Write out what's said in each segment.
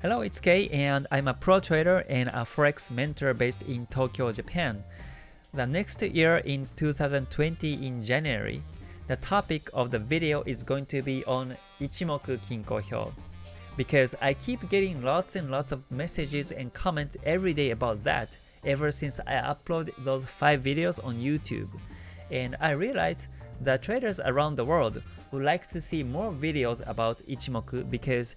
Hello, it's Kei and I'm a pro trader and a forex mentor based in Tokyo, Japan. The next year in 2020 in January, the topic of the video is going to be on Ichimoku Kinko Hyo. Because I keep getting lots and lots of messages and comments every day about that ever since I upload those 5 videos on YouTube. And I realized that traders around the world would like to see more videos about Ichimoku because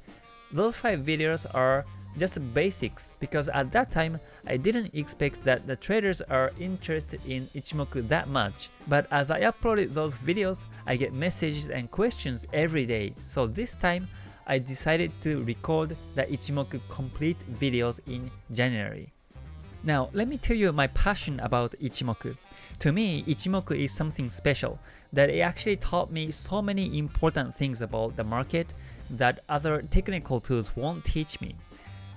those 5 videos are just basics because at that time I didn't expect that the traders are interested in Ichimoku that much. But as I uploaded those videos, I get messages and questions every day. So this time I decided to record the Ichimoku complete videos in January. Now let me tell you my passion about Ichimoku. To me, Ichimoku is something special that it actually taught me so many important things about the market that other technical tools won't teach me.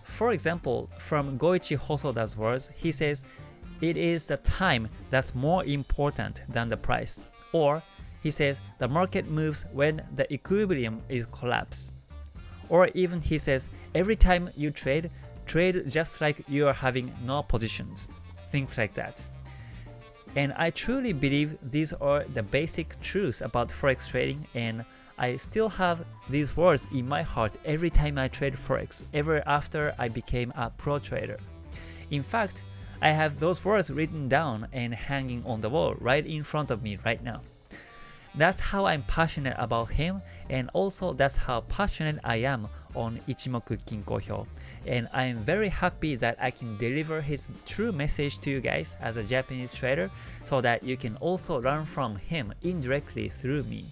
For example, from Goichi Hosoda's words, he says, it is the time that's more important than the price. Or he says the market moves when the equilibrium is collapsed. Or even he says every time you trade, trade just like you are having no positions. Things like that. And I truly believe these are the basic truths about forex trading and I still have these words in my heart every time I trade forex, ever after I became a pro trader. In fact, I have those words written down and hanging on the wall right in front of me right now. That's how I'm passionate about him and also that's how passionate I am on Ichimoku Kinko Hyo. And I am very happy that I can deliver his true message to you guys as a Japanese trader so that you can also learn from him indirectly through me.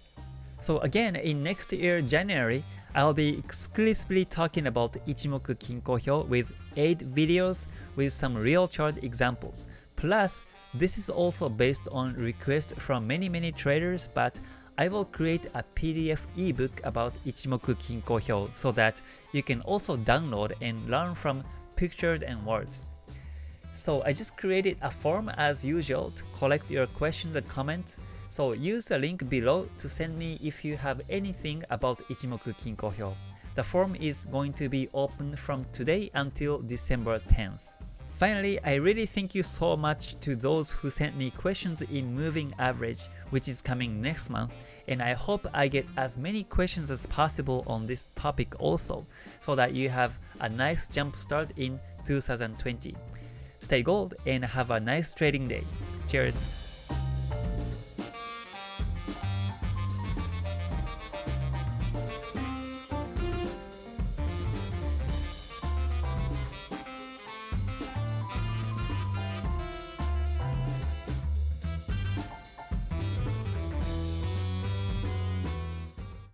So again, in next year January, I'll be exclusively talking about Ichimoku Kinko Hyo with 8 videos with some real chart examples. Plus, this is also based on request from many many traders but I will create a PDF ebook about Ichimoku Kinko Hyo so that you can also download and learn from pictures and words. So I just created a form as usual to collect your questions and comments so use the link below to send me if you have anything about Ichimoku Kinko Hyo. The form is going to be open from today until December 10th. Finally, I really thank you so much to those who sent me questions in Moving Average, which is coming next month, and I hope I get as many questions as possible on this topic also, so that you have a nice jump start in 2020. Stay gold and have a nice trading day. Cheers!